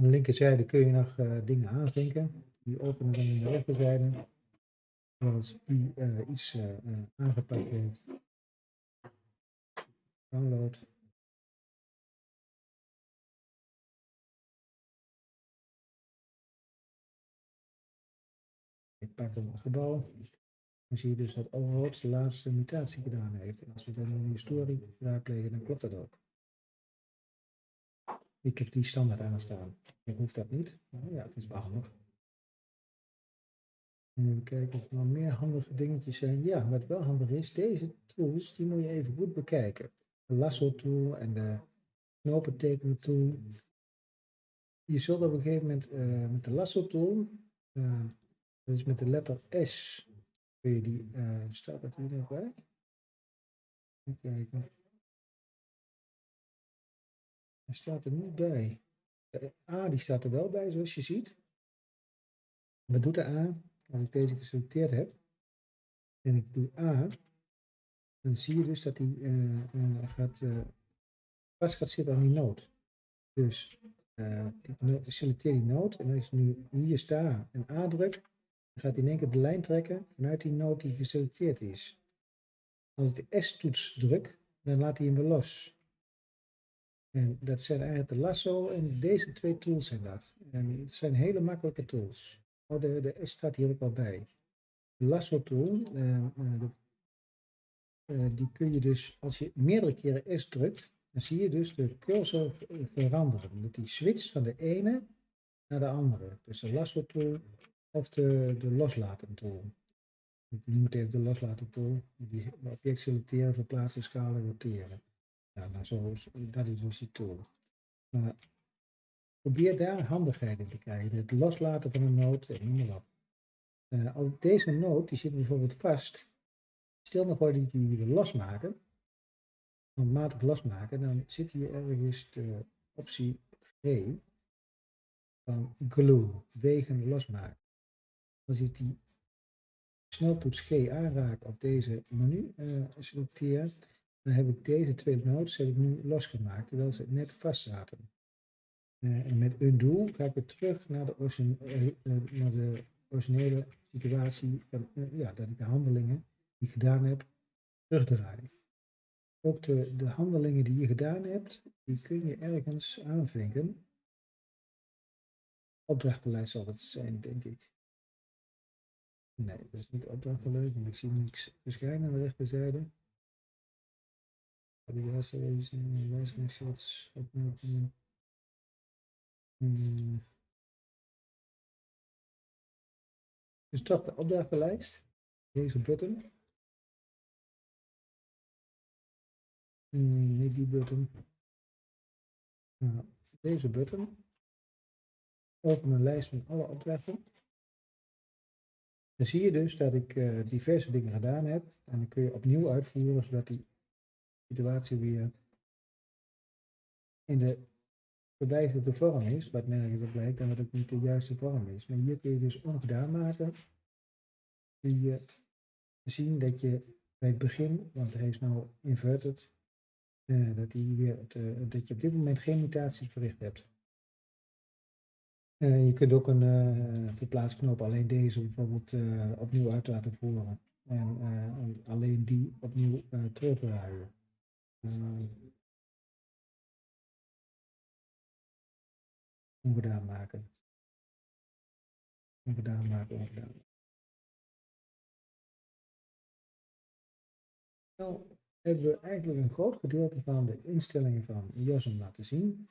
Aan de linkerzijde kun je nog uh, dingen aanvinken. Die openen dan in de rechterzijde. Zoals u uh, iets uh, aangepakt heeft. Download. Ik pak een gebouw. Dan zie je dus dat Overhoofd de laatste mutatie gedaan heeft. En als we dan de historie raadplegen, dan klopt dat ook. Ik heb die standaard aanstaan. Ik hoef dat niet. Ja, het is wel handig. Even kijken of er nog meer handige dingetjes zijn. Ja, wat wel handig is, deze tools, die moet je even goed bekijken. De lasso tool en de knopen tool. Je zult op een gegeven moment uh, met de lasso tool, uh, dat is met de letter S, kun je die, uh, staat dat hier nog bij? Even kijken. Hij staat er niet bij. De A die staat er wel bij, zoals je ziet. Wat doet de A? Als ik deze geselecteerd heb en ik doe A, dan zie je dus dat hij uh, gaat, vast gaat zitten aan die noot. Dus ik selecteer die noot en als ik nu hier sta en A druk, dan gaat hij in één keer de lijn trekken vanuit die noot die geselecteerd is. Als ik de S-toets druk, dan laat hij hem weer los. En dat zijn eigenlijk de lasso en deze twee tools zijn dat. En het zijn hele makkelijke tools. Oh, de, de S staat hier ook al bij. De lasso tool, uh, de, uh, die kun je dus, als je meerdere keren S drukt, dan zie je dus de cursor veranderen. Dat die switcht van de ene naar de andere. Dus de lasso tool of de, de loslaten tool. Ik noem het even de loslaten tool. Die object selecteren, verplaatsen, schalen, roteren. Ja, zo, dat is dus die tool. Maar probeer daar handigheid in te krijgen. Het loslaten van een noot en noem maar als deze noot, die zit bijvoorbeeld vast. Stel nog die die weer losmaken. Handmatig losmaken. Dan zit hier ergens de optie G van glue. Wegen losmaken. Als ik die sneltoets G aanraak op deze menu uh, selecteer dan heb ik deze twee nodes heb ik nu losgemaakt, terwijl ze net vast zaten. Uh, en met undo ga ik weer terug naar de, origine, uh, naar de originele situatie, ja, dat ik de handelingen die ik gedaan heb, terugdraai. Ook de, de handelingen die je gedaan hebt, die kun je ergens aanvinken. Opdrachtenlijst zal het zijn, denk ik. Nee, dat is niet opdrachtenlijst, want ik zie niks verschijnen aan de rechterzijde. Aliás, wijzigingsshots opmerkingen. Hmm. Dus toch de opdrachtenlijst. Deze button. Hmm, niet die button. Nou, deze button. Open een lijst met alle opdrachten. Dan zie je dus dat ik uh, diverse dingen gedaan heb. En dan kun je opnieuw uitvoeren zodat die situatie weer in de verbijzerde vorm is, wat nergens op lijkt en wat ook niet de juiste vorm is. Maar hier kun je dus ongedaan maken. Kun je zien dat je bij het begin, want hij is nou inverted, uh, dat, hij weer uh, je op dit moment geen mutaties verricht hebt. Uh, je kunt ook een verplaatsknop alleen deze bijvoorbeeld opnieuw uit laten voeren. En alleen die opnieuw terugdraaien. Uh, ongedaan maken. Ongedaan maken, ongedaan. Nou hebben we eigenlijk een groot gedeelte van de instellingen van IOSM laten zien.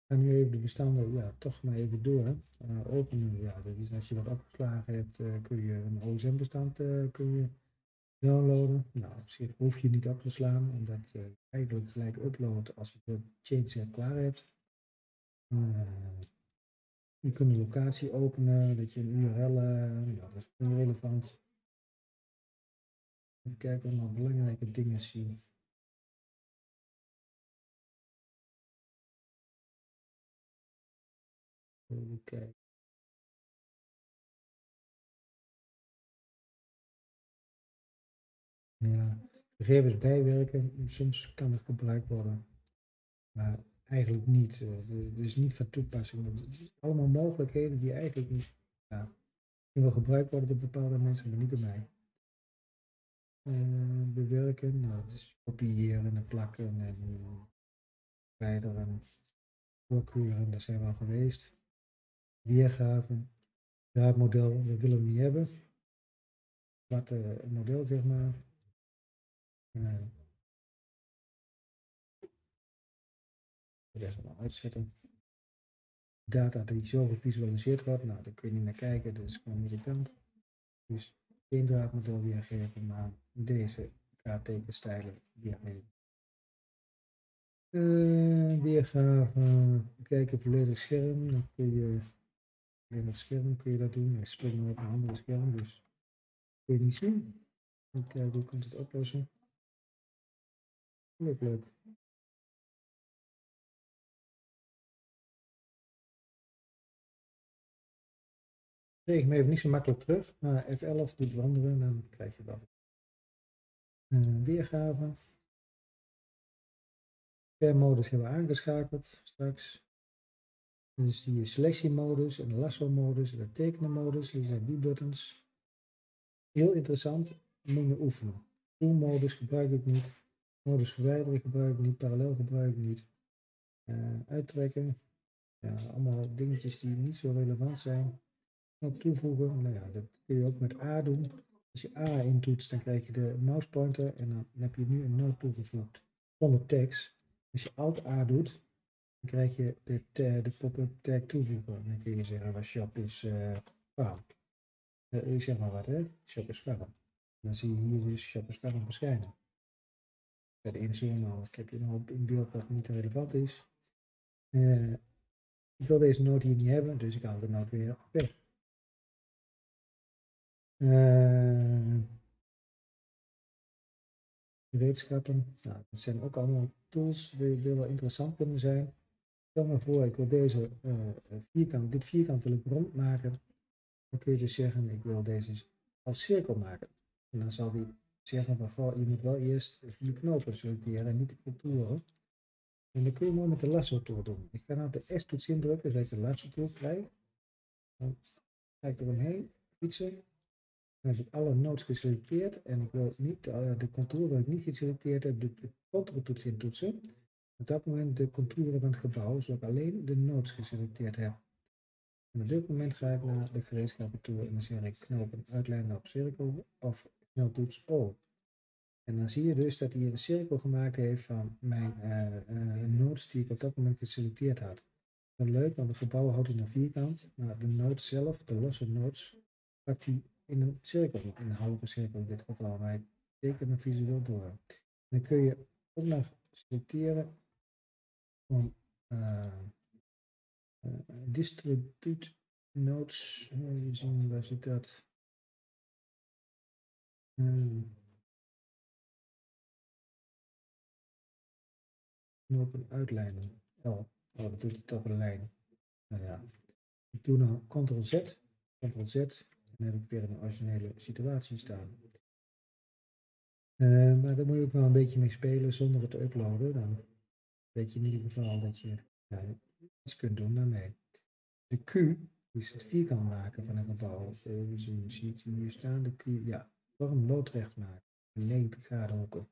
Ik ga nu even de bestanden ja, toch maar even door. Uh, openen, ja, is als je wat opgeslagen hebt, uh, kun je een OSM-bestand uh, kun je downloaden. Nou, op hoef je niet op te slaan, omdat je eigenlijk gelijk uploadt als je de change klaar hebt. Uh, je kunt een locatie openen, dat je een URL, uh, ja, dat is relevant. Even kijken of belangrijke dingen zien. Even kijken. Ja, gegevens bijwerken, soms kan het gebruikt worden. Maar eigenlijk niet. Is niet van toepassing. Allemaal mogelijkheden die eigenlijk niet ja, die gebruikt worden door bepaalde mensen, maar niet door mij. Uh, bewerken, nou, is kopiëren en plakken en verwijderen, voorkeuren, daar zijn we al geweest. Weergaven, draadmodel, dat willen we niet hebben. Wat uh, model zeg maar. Uh, dat gaan uitzetten. Data die zo gevisualiseerd wordt, nou daar kun je niet naar kijken, dat is gewoon irritant. Dus geen draadmodel weergeven, maar deze draadtekenstijlen weergeven. Uh, weergave, kijken volledig scherm, dan kun je volledig scherm kun je dat doen. Ik spring op een andere scherm, dus kun je niet zien. Even kijken hoe kunt het oplossen. Leuk, kreeg me even niet zo makkelijk terug, maar F11 doet wandelen, dan krijg je dat. Weergave. Per modus hebben we aangeschakeld straks. Dus die selectiemodus en lasso-modus en de tekenen-modus, hier zijn die buttons. Heel interessant, moet je oefenen. Tool-modus gebruik ik niet. Modus verwijderen gebruik ik niet. Parallel gebruik ik niet. Uh, uittrekken. Ja, allemaal dingetjes die niet zo relevant zijn knop toevoegen. Nou ja, dat kun je ook met A doen. Als je A intoetst, dan krijg je de mouse pointer en dan heb je nu een noot toegevoegd zonder tekst. Als je Alt A doet, dan krijg je de, de pop-up tag toevoegen. Dan kun je zeggen, waar shop is uh, ik zeg maar wat, hè? Shop is farm. Dan zie je hier dus shop is farm verschijnen. De inzoomen, nou, ik heb je nog in beeld wat niet relevant is. Uh, ik wil deze noot hier niet hebben, dus ik haal de noot weer weg. Uh, gereedschappen. Nou, dat zijn ook allemaal tools die, wel interessant kunnen zijn. Stel me voor, ik wil deze uh, vierkant, dit vierkant wil ik rond maken. Dan kun je dus zeggen, ik wil deze als cirkel maken. En dan zal die zeggen, van, je moet wel eerst vier knopen selecteren en niet de contouren. En dan kun je mooi met de lasso tool doen. Ik ga nou de S-toets indrukken, zodat ik de lasso tool krijg. Dan ga ik er omheen fietsen. Dan heb ik alle nodes geselecteerd en ik wil niet, uh, de contouren wil ik niet geselecteerd heb, de, de toets intoetsen. Op dat moment de contouren van het gebouw, zodat ik alleen de nodes geselecteerd heb. En op dit moment ga ik naar de gereedschappen toe en dan zeg ik knopen uitlijnen op cirkel of En dan zie je dus dat hij een cirkel gemaakt heeft van mijn uh, uh, die ik op dat moment geselecteerd had. Dat leuk, want het gebouw houdt in een vierkant, maar de nodes zelf, de losse nodes, pakt hij in een cirkel, in een halve cirkel in dit geval, maar ik teken hem visueel door. dan kun je ook nog selecteren van uh, distribute nodes, uh, zien waar zit dat? Um, knopen uitlijnen. Oh, oh, dat doet het op een lijn. Nou ja. Ik doe nou Ctrl Z, Ctrl Z, dan heb ik weer een originele situatie staan. Uh, maar daar moet je ook wel een beetje mee spelen zonder het te uploaden. Dan weet je in ieder geval dat je ja, iets kunt doen daarmee. De Q is het vierkant maken van een gebouw. Uh, dus je ziet hier staan de Q, ja, vorm loodrecht maken. 90 graden hoeken.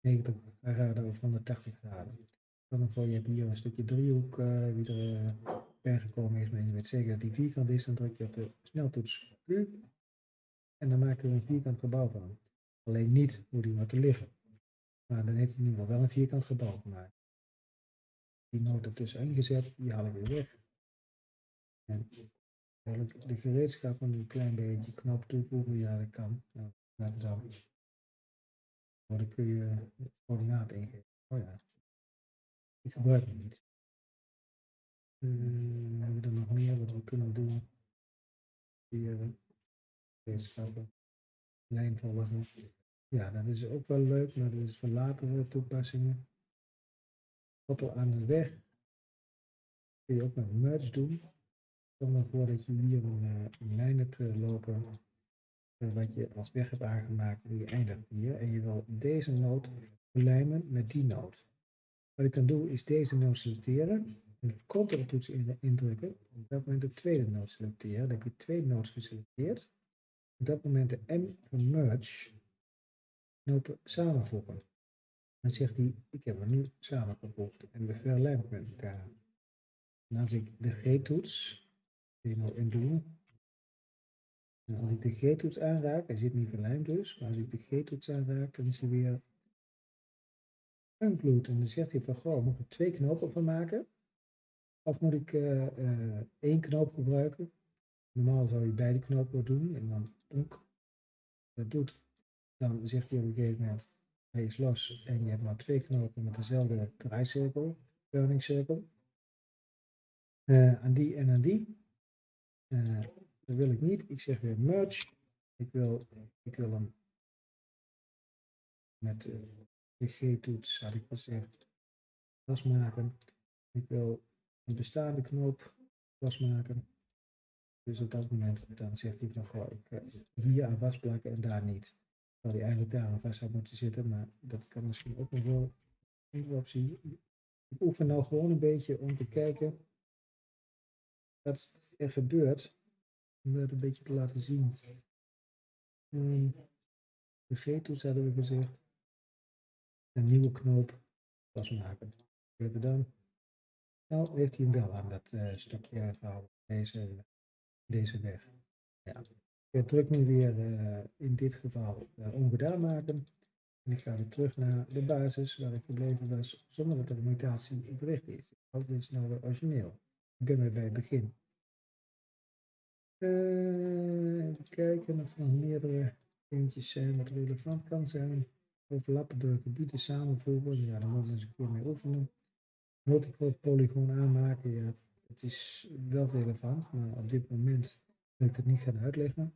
90 graden of 180 graden. Dan je hebt hier een stukje driehoek uh, er uh, gekomen is, maar je weet zeker dat die vierkant is, dan druk je op de sneltoets Q en dan maken we een vierkant gebouw van. Alleen niet hoe die wat te liggen. Maar dan heeft hij in ieder geval wel een vierkant gebouw gemaakt. Die noot ertussen ingezet, die haal ik weer weg. En de gereedschappen een klein beetje knop toevoegen, ja dat kan. Dat dan. Maar dan kun je coördinaat ingeven. Oh ja, ik gebruik hem niet. Uh, hebben we er nog meer wat we kunnen doen? Hier, gereedschappen, lijn volgen. Ja, dat is ook wel leuk, maar dat is voor latere toepassingen. Koppel aan de weg kun je ook met merge doen. Stel maar voor dat je hier een, uh, een lijn hebt lopen wat je als weg hebt aangemaakt en je eindigt hier en je wil deze noot lijmen met die noot. Wat ik dan doe is deze node selecteren. En de toets indrukken. Op dat moment de tweede node selecteren. Dan heb je twee nodes geselecteerd. Op dat moment de M van merge samenvoegen. Dan zegt hij, ik heb hem nu samengevoegd en de verlijmt met elkaar. En als ik de G-toets, helemaal in doen, als ik de G-toets aanraak, hij zit niet verlijmd dus, maar als ik de G-toets aanraak, dan is hij weer unglued. En dan zegt hij van, goh, moet ik twee knopen van maken? Of moet ik uh, uh, één knoop gebruiken? Normaal zou je beide knopen doen en dan ook dat doet. Dan zegt hij op een gegeven moment, hij is los en je hebt maar twee knopen met dezelfde draaicirkel, turning cirkel. Uh, aan die en aan die. Dat wil ik niet. Ik zeg weer merge. Ik wil, ik wil hem met de G-toets, had ik gezegd, losmaken. Ik wil een bestaande knoop losmaken. Dus op dat moment dan zegt hij van goh, ik hier aan vastplakken en daar niet. Terwijl hij eigenlijk daar aan vast zou moeten zitten, maar dat kan misschien ook nog wel een optie. Ik oefen nou gewoon een beetje om te kijken wat er gebeurt. Om dat een beetje te laten zien. Um, de G-toets hadden we gezegd. Een nieuwe knoop vastmaken. We dan? Nou, heeft hij hem wel aan dat uh, stukje gehouden. Deze, deze weg. Ja. Ik druk nu weer uh, in dit geval uh, ongedaan maken. En ik ga weer terug naar de basis waar ik gebleven was, zonder dat de mutatie bericht is. Dat is nou weer origineel. Ik ben weer bij het begin. Uh, even kijken of er nog meerdere eentjes zijn wat relevant kan zijn. Overlappende gebieden samenvoegen. Ja, daar moeten we eens een keer mee oefenen. Multiple polygoon aanmaken. Ja, het is wel relevant, maar op dit moment wil ik het niet gaan uitleggen.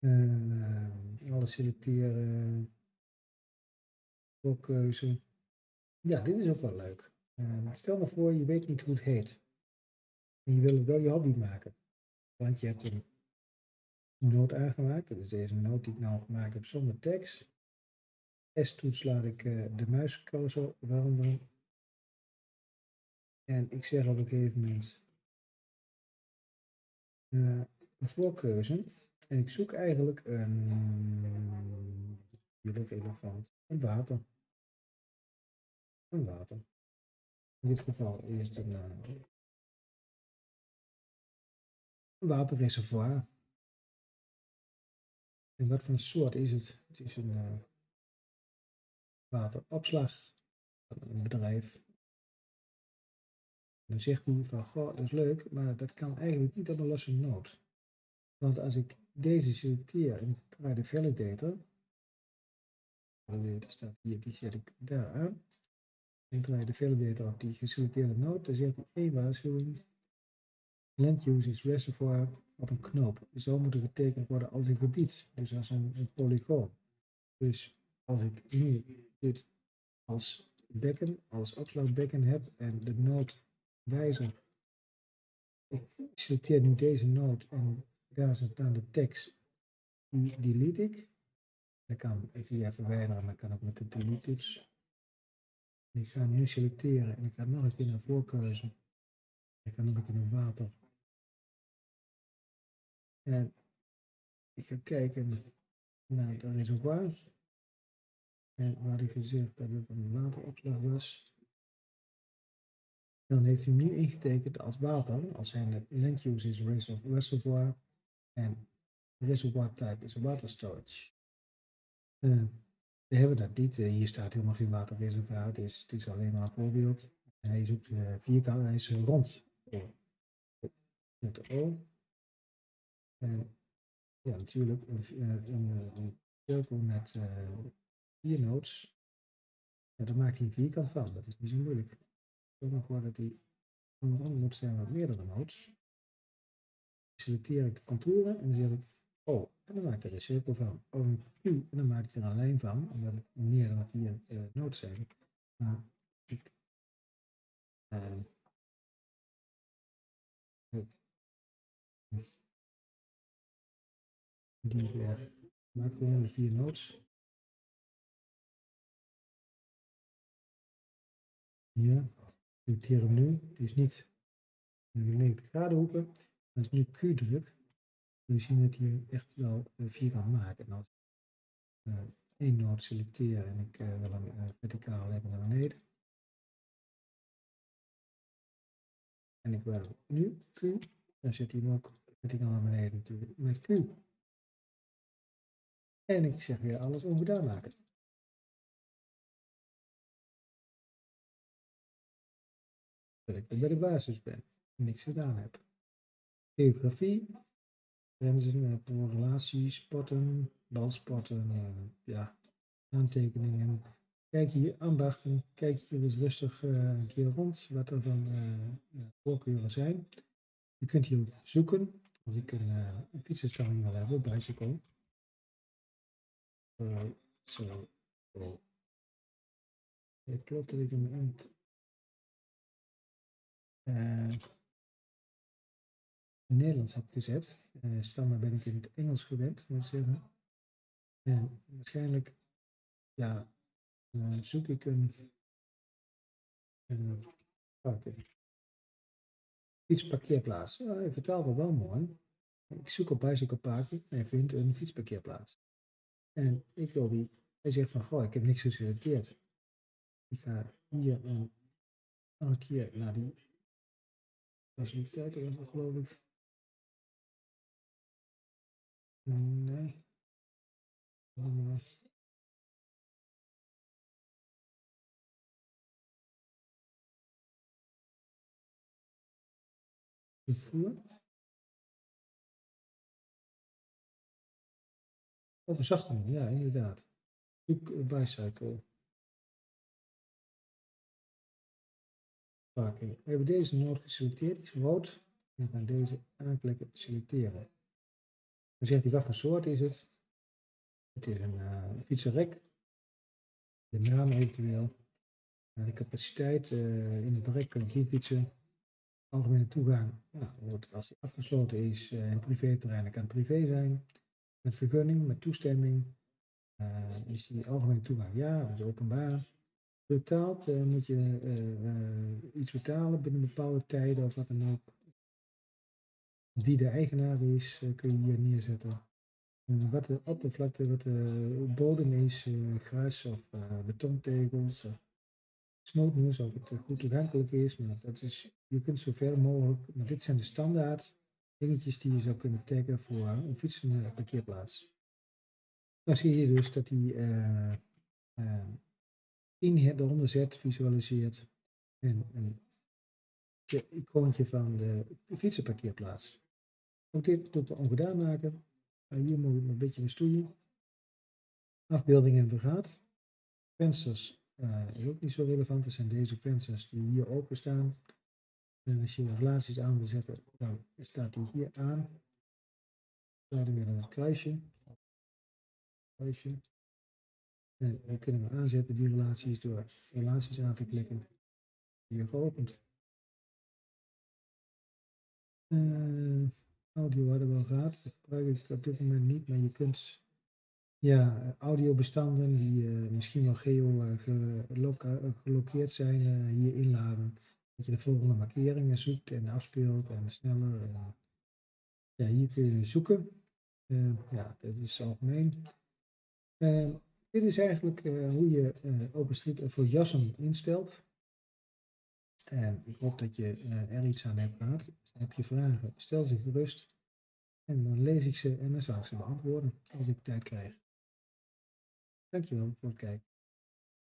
Uh, alles selecteren. Voorkeuze. Ja, dit is ook wel leuk. Uh, stel nou voor, je weet niet hoe het heet. En je wil wel je hobby maken. Want je hebt een noot aangemaakt. Dat is deze noot die ik nou gemaakt heb zonder tekst. S-toets laat ik uh, de muiscursor veranderen. En ik zeg op een gegeven moment een voorkeuze. En ik zoek eigenlijk een jullie. Een water. Een water. In dit geval eerst een, een waterreservoir. En wat voor soort is het? Het is een uh, wateropslag van een bedrijf. Dan zegt hij van, goh, dat is leuk, maar dat kan eigenlijk niet op een losse noot. Want als ik deze selecteer en draai de validator, validator staat hier, die zet ik daar aan. Ik draai de validator op die geselecteerde node, dan zet hij één waarschuwing. Land use is reservoir op een knoop. Zo moet het getekend worden als een gebied, dus als een, een polygoon. Dus als ik nu dit als bekken, als opslagbekken heb en de node wijzer. Ik selecteer nu deze node en daar zit dan de tekst. Die delete ik. Dan kan ik die verwijderen, maar kan ook met de delete toets. Ik ga nu selecteren en ik ga nog een keer naar voorkeuze. Ik ga nog een keer naar water. En ik ga kijken naar het reservoir. En waar ik gezegd dat het een wateropslag was. Dan heeft hij nu ingetekend als water, als zijn land use is reservoir en reservoir type is water storage. Uh, we hebben dat niet. Uh, hier staat helemaal geen waterreservoir. Het is, het is alleen maar een voorbeeld. Hij is ook uh, vierkant, hij is rond. Met de O. Ja, natuurlijk een, een, een cirkel met vier nodes. Ja, daar maakt hij een vierkant van. Dat is niet zo moeilijk. Zorg ervoor dat hij rond moet zijn met meerdere nodes selecteer ik de contouren en dan zeg ik oh, en dan maak ik er een cirkel van. Of een Q en dan maak ik er een lijn van, omdat het meer dan vier nodes zijn. Die weer, maak gewoon de vier nodes. Hier, selecteer hem nu. Is niet in de 90 graden hoeken. Als ik nu Q druk, dan zie je dat hij echt wel uh, vierkant maakt. En als ik uh, één noot selecteer en ik uh, wil hem verticaal hebben naar beneden. En ik wil nu Q, dan zet hij hem ook verticaal naar beneden natuurlijk met Q. En ik zeg weer alles ongedaan maken. Dat ik bij de basis ben en niks gedaan heb. Geografie, grenzen, relaties, sporten, balsporten, uh, ja, aantekeningen. Kijk hier, ambachten, kijk hier eens rustig uh, een keer rond wat er van uh, voorkeuren zijn. Je kunt hier zoeken, als ik een, fietsenstelling wil hebben, bicycle. Uh, zo. Het klopt dat ik hem in het Nederlands heb gezet. Uh, standaard ben ik in het Engels gewend, moet ik zeggen. En waarschijnlijk ja, uh, zoek ik een uh, fietsparkeerplaats. Uh, hij vertaalt het wel mooi. Ik zoek op Bicycle Parking en vind een fietsparkeerplaats. En ik wil die, hij zegt van, goh, ik heb niks geselecteerd. Ik ga hier een, een keer naar die faciliteiten, geloof ik. Nee. Vervoer. Oh, verzachting, ja, inderdaad. Zoek bicycle. Parking. We hebben deze nood geselecteerd, is rood. En gaan deze aanklikken, selecteren. Dan zegt hij wat voor soort is het. Het is een uh. De naam eventueel. Uh, de capaciteit uh, in het rek ik hier fietsen. Algemene toegang. Nou, als die afgesloten is in privéterrein, dan kan het privé zijn. Met vergunning, met toestemming. is die algemene toegang ja, of openbaar. Betaald moet je iets betalen binnen bepaalde tijden of wat dan ook. Wie de eigenaar is, kun je hier neerzetten. wat de oppervlakte, wat de bodem is, gras of betontegels of of het goed toegankelijk is. Maar dat is, je kunt zoveel mogelijk, maar dit zijn de standaard dingetjes die je zou kunnen taggen voor een fietsenparkeerplaats. Dan zie je dus dat die uh, uh, in eronder zet, visualiseert en een icoontje van de fietsenparkeerplaats. Ook dit doe ik ongedaan maken. En hier moet ik een beetje bestoeien. Afbeeldingen vergaat. Vensters uh, is ook niet zo relevant. Dat zijn deze vensters die hier open staan. En als je relaties aan wil zetten, dan staat die hier aan. Dan weer naar het kruisje. kruisje. En we kunnen we aanzetten die relaties door relaties aan te klikken. Hier geopend. Uh, audio hadden we al gehad. Dat gebruik ik op dit moment niet, maar je kunt ja, audiobestanden die uh, misschien wel geo uh, gelokeerd zijn uh, hier inladen. Dat je de volgende markeringen zoekt en afspeelt en sneller. ja, hier kun je zoeken. ja, dat is algemeen. dit is eigenlijk hoe je OpenStreetMap voor jassen instelt. En ik hoop dat je er iets aan hebt gehad. Heb je vragen, stel ze gerust. En dan lees ik ze en dan zal ik ze beantwoorden als ik tijd krijg. Dankjewel voor het kijken.